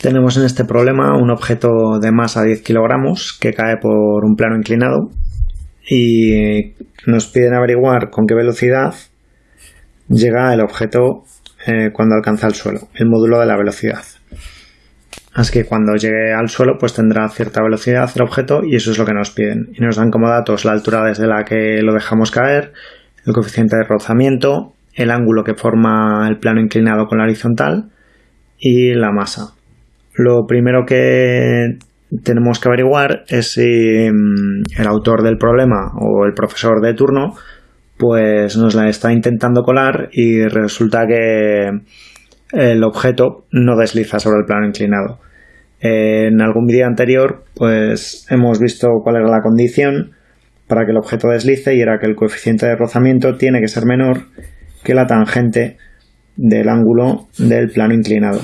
Tenemos en este problema un objeto de masa 10 kilogramos que cae por un plano inclinado y nos piden averiguar con qué velocidad llega el objeto eh, cuando alcanza el suelo, el módulo de la velocidad. Así que cuando llegue al suelo pues tendrá cierta velocidad el objeto y eso es lo que nos piden. Y nos dan como datos la altura desde la que lo dejamos caer, el coeficiente de rozamiento, el ángulo que forma el plano inclinado con la horizontal y la masa. Lo primero que tenemos que averiguar es si mm, el autor del problema o el profesor de turno pues nos la está intentando colar y resulta que el objeto no desliza sobre el plano inclinado. En algún vídeo anterior pues hemos visto cuál era la condición para que el objeto deslice y era que el coeficiente de rozamiento tiene que ser menor que la tangente del ángulo del plano inclinado.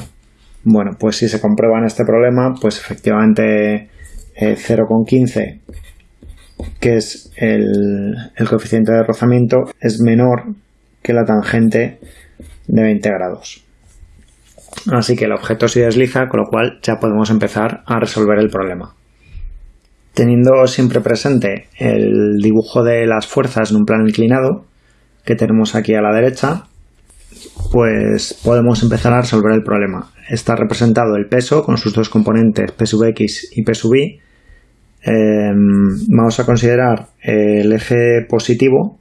Bueno, pues si se comprueba en este problema, pues efectivamente 0,15, eh, que es el, el coeficiente de rozamiento, es menor que la tangente de 20 grados. Así que el objeto se desliza, con lo cual ya podemos empezar a resolver el problema. Teniendo siempre presente el dibujo de las fuerzas en un plano inclinado, que tenemos aquí a la derecha, pues podemos empezar a resolver el problema. Está representado el peso con sus dos componentes P sub x y P sub y. Em, vamos a considerar el eje positivo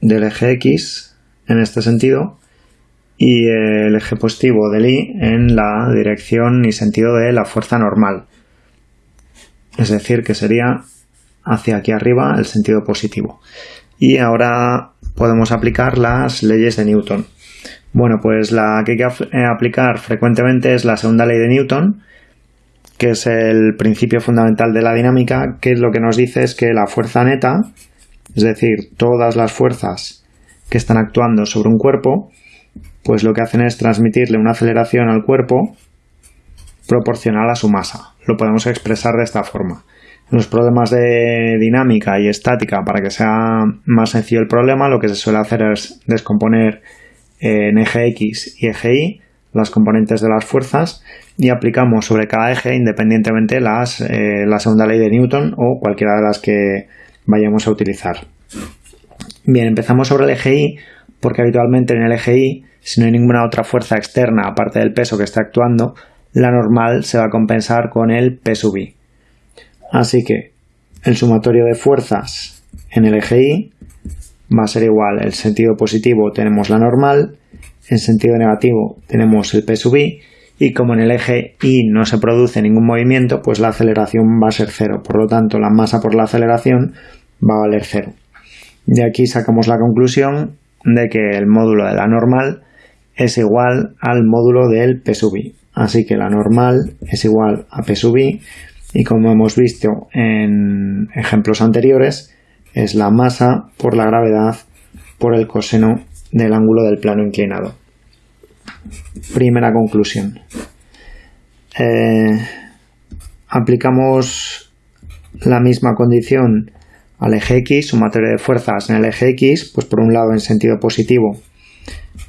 del eje x en este sentido y el eje positivo del y en la dirección y sentido de la fuerza normal. Es decir, que sería hacia aquí arriba el sentido positivo. Y ahora podemos aplicar las leyes de Newton. Bueno, pues la que hay que eh, aplicar frecuentemente es la segunda ley de Newton, que es el principio fundamental de la dinámica, que lo que nos dice es que la fuerza neta, es decir, todas las fuerzas que están actuando sobre un cuerpo, pues lo que hacen es transmitirle una aceleración al cuerpo proporcional a su masa. Lo podemos expresar de esta forma los problemas de dinámica y estática, para que sea más sencillo el problema, lo que se suele hacer es descomponer en eje X y eje Y las componentes de las fuerzas y aplicamos sobre cada eje independientemente las, eh, la segunda ley de Newton o cualquiera de las que vayamos a utilizar. Bien, empezamos sobre el eje Y porque habitualmente en el eje Y, si no hay ninguna otra fuerza externa aparte del peso que esté actuando, la normal se va a compensar con el P sub I. Así que el sumatorio de fuerzas en el eje Y va a ser igual. En sentido positivo tenemos la normal, en sentido negativo tenemos el P sub I y como en el eje Y no se produce ningún movimiento, pues la aceleración va a ser cero. Por lo tanto, la masa por la aceleración va a valer cero. De aquí sacamos la conclusión de que el módulo de la normal es igual al módulo del P sub I. Así que la normal es igual a P sub I y como hemos visto en ejemplos anteriores, es la masa por la gravedad por el coseno del ángulo del plano inclinado. Primera conclusión. Eh, aplicamos la misma condición al eje X, sumatorio de fuerzas en el eje X, pues por un lado en sentido positivo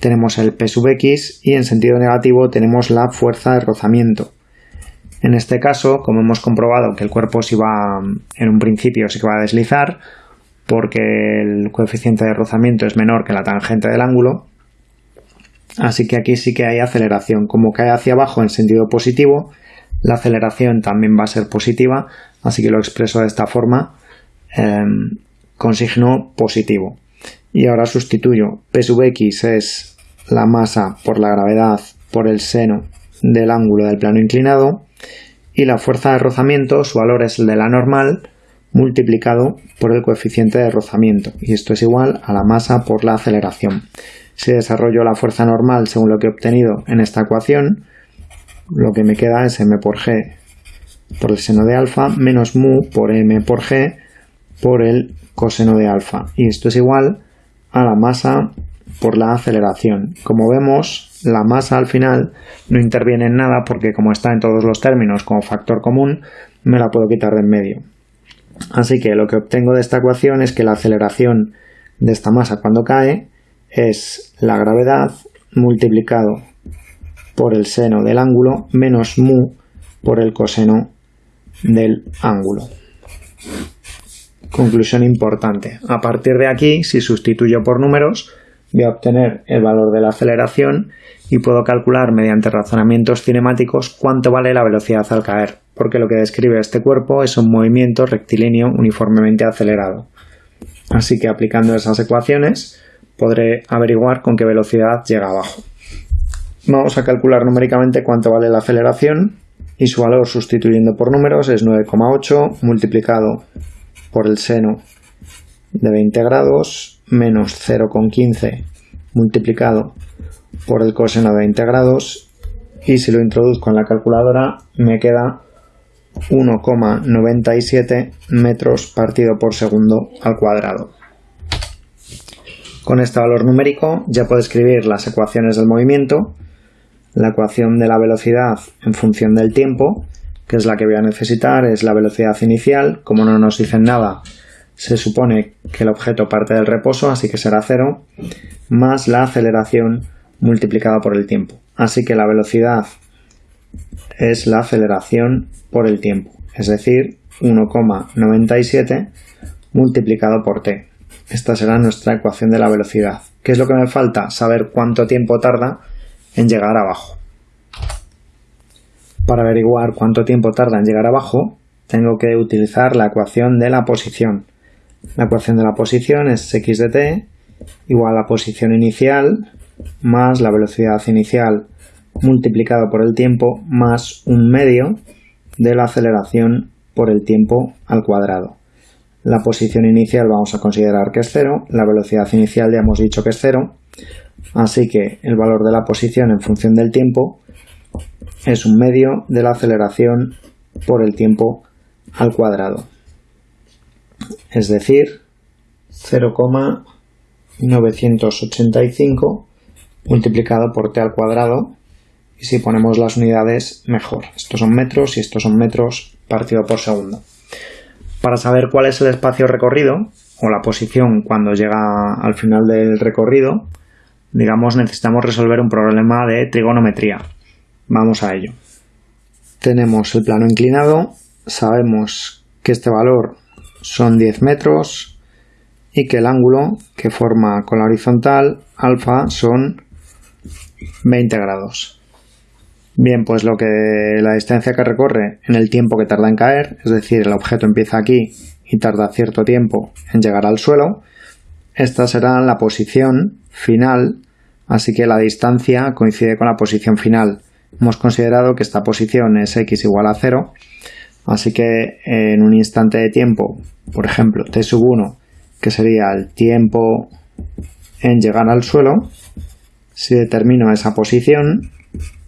tenemos el P sub X y en sentido negativo tenemos la fuerza de rozamiento. En este caso, como hemos comprobado que el cuerpo se va, en un principio que va a deslizar, porque el coeficiente de rozamiento es menor que la tangente del ángulo, así que aquí sí que hay aceleración. Como cae hacia abajo en sentido positivo, la aceleración también va a ser positiva, así que lo expreso de esta forma, em, con signo positivo. Y ahora sustituyo P sub x es la masa por la gravedad por el seno del ángulo del plano inclinado y la fuerza de rozamiento, su valor es el de la normal multiplicado por el coeficiente de rozamiento y esto es igual a la masa por la aceleración. Si desarrollo la fuerza normal según lo que he obtenido en esta ecuación, lo que me queda es m por g por el seno de alfa menos mu por m por g por el coseno de alfa y esto es igual a la masa por la aceleración. Como vemos, la masa al final no interviene en nada porque como está en todos los términos como factor común, me la puedo quitar de en medio. Así que lo que obtengo de esta ecuación es que la aceleración de esta masa cuando cae es la gravedad multiplicado por el seno del ángulo menos mu por el coseno del ángulo. Conclusión importante. A partir de aquí, si sustituyo por números, voy a obtener el valor de la aceleración y puedo calcular mediante razonamientos cinemáticos cuánto vale la velocidad al caer, porque lo que describe este cuerpo es un movimiento rectilíneo uniformemente acelerado. Así que aplicando esas ecuaciones podré averiguar con qué velocidad llega abajo. Vamos a calcular numéricamente cuánto vale la aceleración y su valor sustituyendo por números es 9,8 multiplicado por el seno de 20 grados menos 0,15 multiplicado por el coseno de 20 grados y si lo introduzco en la calculadora me queda 1,97 metros partido por segundo al cuadrado. Con este valor numérico ya puedo escribir las ecuaciones del movimiento, la ecuación de la velocidad en función del tiempo, que es la que voy a necesitar, es la velocidad inicial, como no nos dicen nada, se supone que el objeto parte del reposo, así que será cero, más la aceleración multiplicada por el tiempo. Así que la velocidad es la aceleración por el tiempo, es decir, 1,97 multiplicado por t. Esta será nuestra ecuación de la velocidad. ¿Qué es lo que me falta? Saber cuánto tiempo tarda en llegar abajo. Para averiguar cuánto tiempo tarda en llegar abajo, tengo que utilizar la ecuación de la posición. La ecuación de la posición es x de t igual a la posición inicial más la velocidad inicial multiplicado por el tiempo más un medio de la aceleración por el tiempo al cuadrado. La posición inicial vamos a considerar que es cero, la velocidad inicial ya hemos dicho que es cero, así que el valor de la posición en función del tiempo es un medio de la aceleración por el tiempo al cuadrado. Es decir, 0,985 multiplicado por t al cuadrado y si ponemos las unidades mejor. Estos son metros y estos son metros partido por segundo. Para saber cuál es el espacio recorrido o la posición cuando llega al final del recorrido, digamos necesitamos resolver un problema de trigonometría. Vamos a ello. Tenemos el plano inclinado, sabemos que este valor son 10 metros y que el ángulo que forma con la horizontal alfa son 20 grados. Bien, pues lo que la distancia que recorre en el tiempo que tarda en caer, es decir, el objeto empieza aquí y tarda cierto tiempo en llegar al suelo, esta será la posición final, así que la distancia coincide con la posición final. Hemos considerado que esta posición es x igual a 0, así que en un instante de tiempo, por ejemplo, t sub 1, que sería el tiempo en llegar al suelo, si determino esa posición,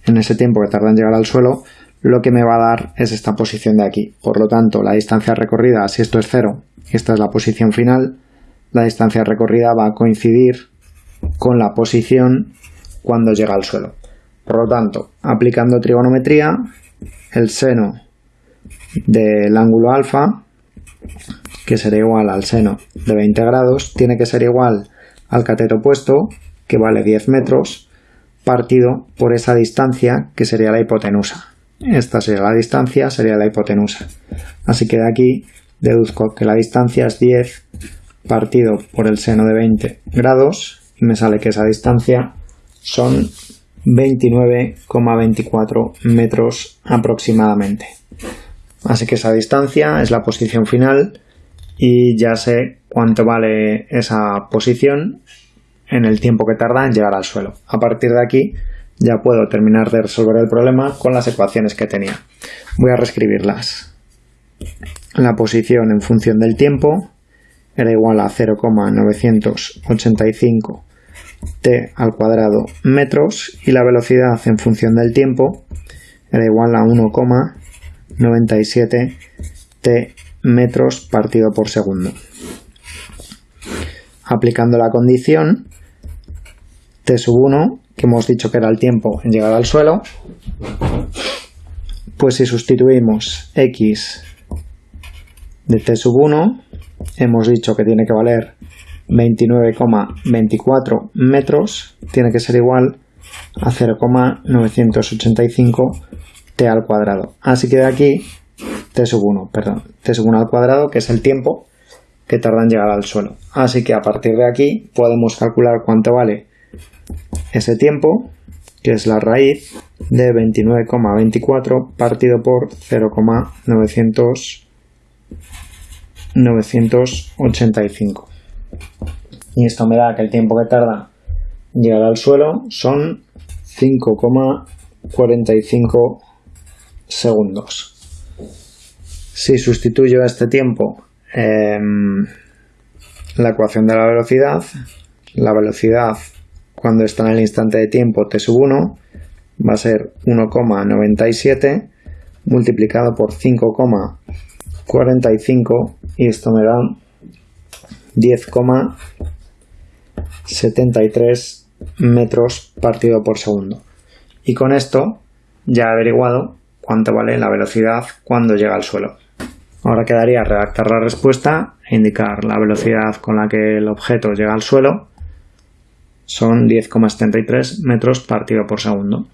en ese tiempo que tarda en llegar al suelo, lo que me va a dar es esta posición de aquí. Por lo tanto, la distancia recorrida, si esto es cero y esta es la posición final, la distancia recorrida va a coincidir con la posición cuando llega al suelo. Por lo tanto, aplicando trigonometría, el seno del ángulo alfa, que será igual al seno de 20 grados, tiene que ser igual al cateto opuesto, que vale 10 metros, partido por esa distancia que sería la hipotenusa. Esta sería la distancia, sería la hipotenusa. Así que de aquí deduzco que la distancia es 10 partido por el seno de 20 grados y me sale que esa distancia son 29,24 metros aproximadamente. Así que esa distancia es la posición final y ya sé cuánto vale esa posición en el tiempo que tarda en llegar al suelo. A partir de aquí ya puedo terminar de resolver el problema con las ecuaciones que tenía. Voy a reescribirlas. La posición en función del tiempo era igual a 0,985 t al cuadrado metros y la velocidad en función del tiempo era igual a 1,97 t metros partido por segundo. Aplicando la condición, t sub 1, que hemos dicho que era el tiempo en llegar al suelo, pues si sustituimos x de t sub 1, hemos dicho que tiene que valer 29,24 metros, tiene que ser igual a 0,985 t al cuadrado. Así que de aquí t sub 1, perdón, t sub 1 al cuadrado, que es el tiempo que tarda en llegar al suelo. Así que a partir de aquí podemos calcular cuánto vale ese tiempo, que es la raíz de 29,24 partido por 0,985. Y esto me da que el tiempo que tarda en llegar al suelo son 5,45 segundos. Si sustituyo a este tiempo em, la ecuación de la velocidad, la velocidad cuando está en el instante de tiempo t sub 1 va a ser 1,97 multiplicado por 5,45 y esto me da 10,73 metros partido por segundo. Y con esto ya he averiguado cuánto vale la velocidad cuando llega al suelo. Ahora quedaría redactar la respuesta e indicar la velocidad con la que el objeto llega al suelo. Son 10,73 metros partido por segundo.